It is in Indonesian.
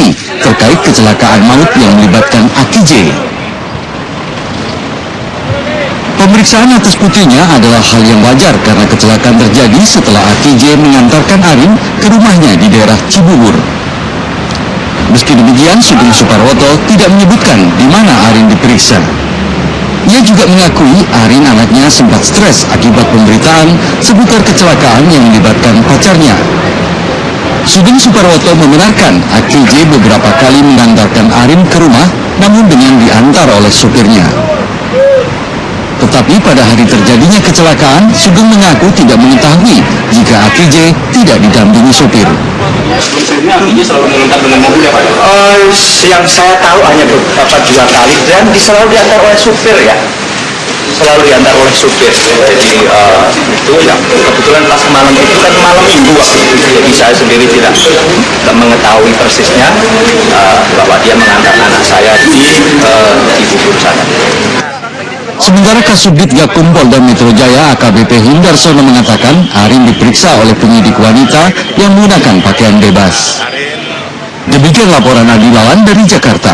polisi terkait kecelakaan maut yang melibatkan Aki J. Pemeriksaan atas putrinya adalah hal yang wajar karena kecelakaan terjadi setelah Aki J mengantarkan Arin ke rumahnya di daerah Cibubur. Meski demikian, Sugeng Suparwoto tidak menyebutkan di mana Arin diperiksa. Ia juga mengakui Arin anaknya sempat stres akibat pemberitaan seputar kecelakaan yang melibatkan pacarnya. Sugeng Suparwoto membenarkan Aki J beberapa kali mengantarkan Arin ke rumah namun dengan diantar oleh supirnya. Tetapi pada hari terjadinya kecelakaan, Sugeng mengaku tidak mengetahui jika Aki J tidak didampingi sopir. Sebelumnya Aki selalu mengantar dengan mobil ya Pak? Eh, yang saya tahu hanya beberapa dua kali dan di- selalu diantar oleh supir ya selalu diantar oleh supir jadi eh, itu ya kebetulan pas malam itu kan malam minggu waktu itu jadi saya sendiri tidak tidak mengetahui persisnya eh, bahwa dia mengantar anak saya di eh, di bubur sana Sementara Kasubdit Gakum Polda Metro Jaya AKBP Hindarsono mengatakan Arin diperiksa oleh penyidik wanita yang menggunakan pakaian bebas. Demikian laporan Adi Lawan dari Jakarta.